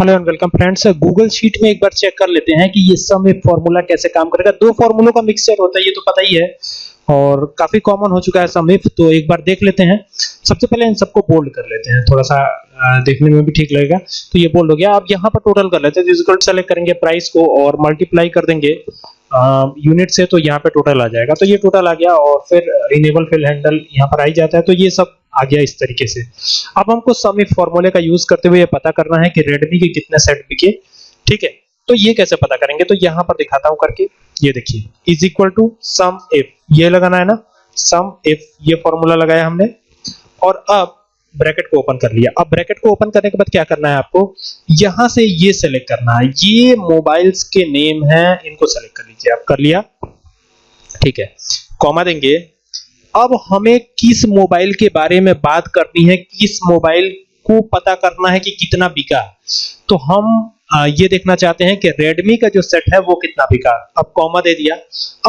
Hello and welcome friends, Google sheet में एक बार check कर लेते हैं कि ये सम इफ़ फार्मूला कैसे काम करेगा। दो फार्मूलों का मिक्सचर होता है, ये तो पता ही है, और काफ़ी कॉमन हो चुका है सम इफ़ तो एक बार देख लेते हैं। सबसे पहले इन सबको बोल्ड कर लेते हैं थोड़ा सा देखने में भी ठीक लगेगा। तो ये बोल्ड हो गया। अब यहाँ पर टोटल कर लेते हैं इक्वल सेलेक्ट करेंगे प्राइस को और मल्टीप्लाई कर देंगे यूनिट से तो यहाँ पे टोटल आ जाएगा। तो ये टोटल आ गया, और फिर इनेबल फिल हैंडल यहाँ पर आ ही जाता है। तो ये सब आ गया इस तरीके से। अब हमको सम इफ़ फॉर्मूले का यूज़ करते हुए पता करना है कि रेडमी के कितने सेट बिके। ठीक है? तो ये कैसे पता करेंगे? तो यहाँ पर दिखाता हूँ करके। ये देखिए is equal to sum if ये लगाना है ना? सम इफ़ ये फॉर्मूला लगाया हमने। और अब ब्रैकेट को ओपन कर लिया। अब ब्रैकेट को ओपन करने के बाद क्या करना है आपको? यहाँ से ये सेलेक्ट करना है। ये मोबाइल्स के नेम हैं, इनको सेलेक्ट कर लीजिए। आप कर लिया। ठीक है। कॉमा देंगे। अब हमें किस मोबाइल के बारे में बात करनी है, किस मोबाइल को पता करना है कि कितना बिका। तो हम ये देखना चाहते हैं कि Redmi का जो सेट है वो कितना बिका। अब कॉमा दे दिया।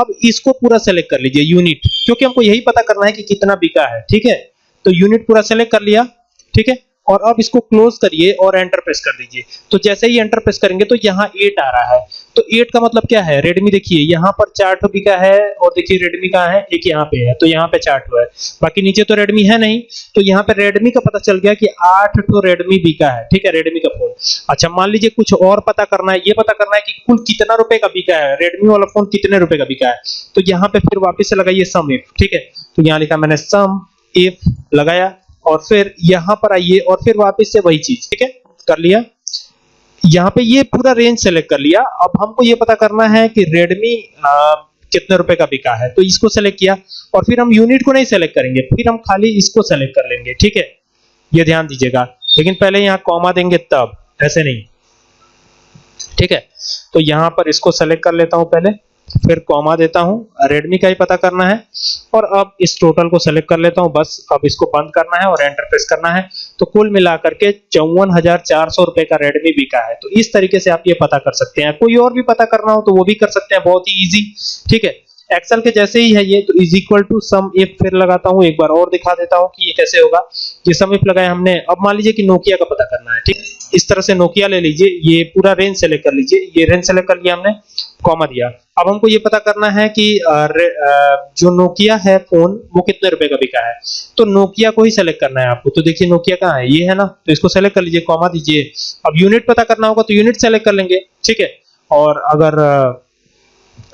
अब इसको पूरा सेलेक्ट कर लीजिए यूनिट क्योंकि हमको यही पता करना है कि कितना बिका है, ठीक है? तो यूनिट पूरा सेलेक्ट कर लिया, ठीक है? और अब इसको क्लोज करिए और एंटर प्रेस कर दीजिए। तो जैसे ही एंटर प्रेस करेंगे तो यहाँ 8 आ रहा है। तो 8 का मतलब क्या है? रेडमी देखिए, यहाँ पर चार ठो बिका है और देखिए रेडमी का है? एक यहाँ पे है तो यहाँ पे चार ठो है। बाकी नीचे तो रेडमी है नहीं तो यहाँ पे रेडमी का पता चल गया कि आठ ठो रेडमी बिका है, ठीक है रेडमी का फ़ोन अच्छा मान लीजिए कुछ और पता करना है, ये पता करना है कि कुल कितना रुपए का बिका है? रेडमी वाला फ़ोन कितने रुपए का बिका है? तो यहाँ पे फिर वापिस लगाइए सम इफ़ ठीक है? तो यहाँ लिखा मैंने सम इफ़ लगाया। और फिर यहाँ पर आइए और फिर वापस से वही चीज़, ठीक है? कर लिया। यहाँ पे ये पूरा रेंज सेलेक्ट कर लिया। अब हमको ये पता करना है कि Redmi कितने रुपए का बिका है। तो इसको सेलेक्ट किया और फिर हम यूनिट को नहीं सेलेक्ट करेंगे। फिर हम खाली इसको सेलेक्ट कर लेंगे, ठीक है? ये ध्यान दीजिएगा। लेकिन पहले यहाँ कॉमा देंगे तब, ऐसे नहीं। ठीक है? तो यहाँ पर इसको सेलेक्ट कर लेता हूँ पहले। फिर कॉमा देता हूँ। रेडमी का ही पता करना है। और अब इस टोटल को सेलेक्ट कर लेता हूँ। बस अब इसको बंद करना है और एंटर प्रेस करना है। तो कुल मिलाकर के चौवन रुपए का रेडमी बिका है। तो इस तरीके से आप ये पता कर सकते हैं। कोई और भी पता करना हो तो वो भी कर सकते हैं। बहुत ही इजी ठीक है? एक्सेल के जैसे ही है ये तो is equal to sum if फिर लगाता हूँ। एक बार और दिखा देता हूँ कि ये कैसे होगा। ये सम इफ़ लगाया हमने। अब मान लीजिए कि नोकिया का पता करना है। ठीक इस तरह से नोकिया ले लीजिए, ये पूरा रेंज सेलेक्ट कर लीजिए। ये रेंज सेलेक्ट कर लिया हमने कॉमा दिया। अब हमको ये पता करना है कि जो नोकिया है फ़ोन वो कितने रुपए का बिका है। तो नोकिया को ही सेलेक्ट करना है आपको। तो देखिए नोकिया कहाँ है? ये है ना? तो इसको सेलेक्ट कर लीजिए कॉमा दीजिए। अब यूनिट पता करना होगा तो यूनिट सेलेक्ट कर लेंगे, ठीक है? और अगर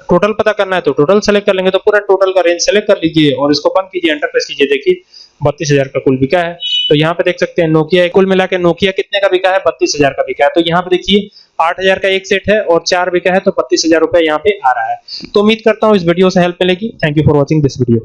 टोटल पता करना है तो टोटल सेलेक्ट कर लेंगे तो पूरा टोटल का रेंज सेलेक्ट कर लीजिए और इसको बंद कीजिए एंटर प्रेस कीजिए। देखिए बत्तीस हज़ार का कुल बिका है। तो यहाँ पे देख सकते हैं नोकिया कुल मिला के नोकिया कितने का बिका है? बत्तीस हज़ार का बिका है। तो यहाँ पे देखिए, आठ हज़ार का एक सेट है और चार बिका है तो बत्तीस हज़ार रुपया यहाँ पे आ रहा है। तो उम्मीद करता हूँ इस वीडियो से हेल्प मिलेगी। Thank you for watching this video